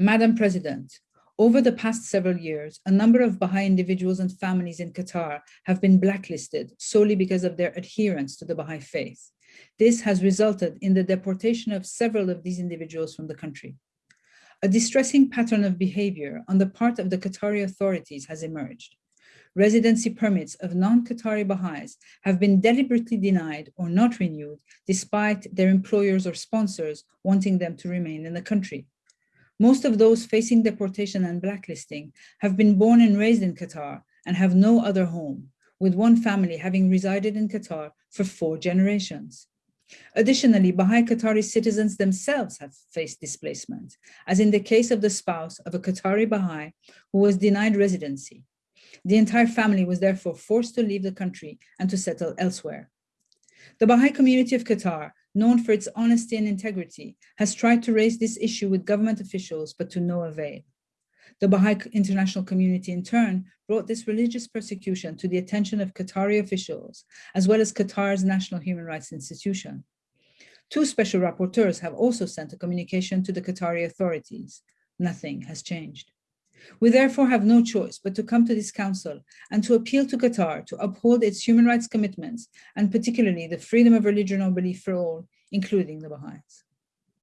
Madam President, over the past several years, a number of Baha'i individuals and families in Qatar have been blacklisted solely because of their adherence to the Baha'i faith. This has resulted in the deportation of several of these individuals from the country. A distressing pattern of behavior on the part of the Qatari authorities has emerged. Residency permits of non-Qatari Baha'is have been deliberately denied or not renewed despite their employers or sponsors wanting them to remain in the country. Most of those facing deportation and blacklisting have been born and raised in Qatar and have no other home, with one family having resided in Qatar for four generations. Additionally, Baha'i Qatari citizens themselves have faced displacement, as in the case of the spouse of a Qatari Baha'i who was denied residency. The entire family was therefore forced to leave the country and to settle elsewhere. The Baha'i community of Qatar known for its honesty and integrity, has tried to raise this issue with government officials, but to no avail. The Baha'i international community in turn brought this religious persecution to the attention of Qatari officials, as well as Qatar's national human rights institution. Two special rapporteurs have also sent a communication to the Qatari authorities. Nothing has changed. We therefore have no choice but to come to this council and to appeal to Qatar to uphold its human rights commitments and particularly the freedom of religion or belief for all, including the Baha'is.